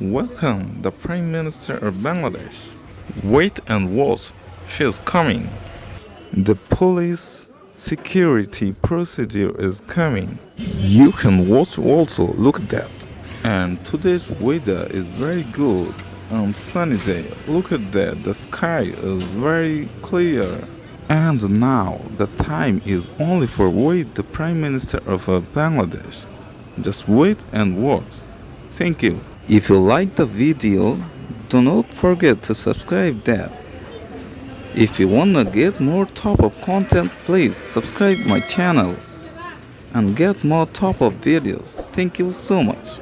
Welcome the Prime Minister of Bangladesh. Wait and watch, she is coming. The police security procedure is coming. You can watch also, look at that. And today's weather is very good and sunny day. Look at that, the sky is very clear. And now the time is only for wait the Prime Minister of Bangladesh. Just wait and watch. Thank you. If you like the video, do not forget to subscribe that. If you wanna get more top up content, please subscribe my channel and get more top up videos. Thank you so much.